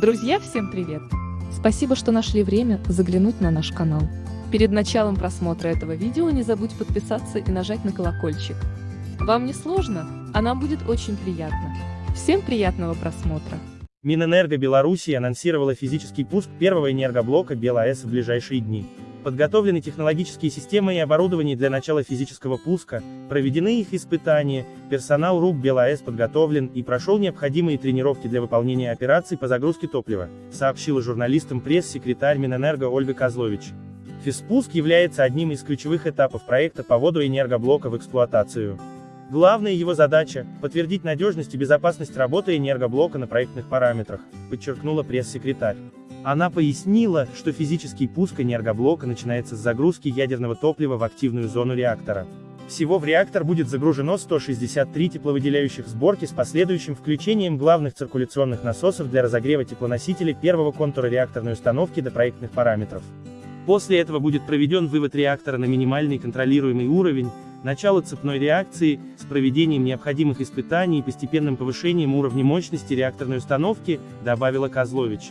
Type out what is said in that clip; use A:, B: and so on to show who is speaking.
A: Друзья, всем привет! Спасибо, что нашли время заглянуть на наш канал. Перед началом просмотра этого видео не забудь подписаться и нажать на колокольчик. Вам не сложно, а нам будет очень приятно. Всем приятного просмотра!
B: Минэнерго Беларуси анонсировала физический пуск первого энергоблока БелАЭС в ближайшие дни. Подготовлены технологические системы и оборудование для начала физического пуска, проведены их испытания, персонал РУК БелАЭС подготовлен и прошел необходимые тренировки для выполнения операций по загрузке топлива, сообщила журналистам пресс-секретарь Минэнерго Ольга Козлович. Физпуск является одним из ключевых этапов проекта по вводу энергоблока в эксплуатацию. Главная его задача – подтвердить надежность и безопасность работы энергоблока на проектных параметрах, подчеркнула пресс-секретарь. Она пояснила, что физический пуск энергоблока начинается с загрузки ядерного топлива в активную зону реактора. Всего в реактор будет загружено 163 тепловыделяющих сборки с последующим включением главных циркуляционных насосов для разогрева теплоносителя первого контура реакторной установки до проектных параметров. После этого будет проведен вывод реактора на минимальный контролируемый уровень, начало цепной реакции, с проведением необходимых испытаний и постепенным повышением уровня мощности реакторной установки, добавила Козлович.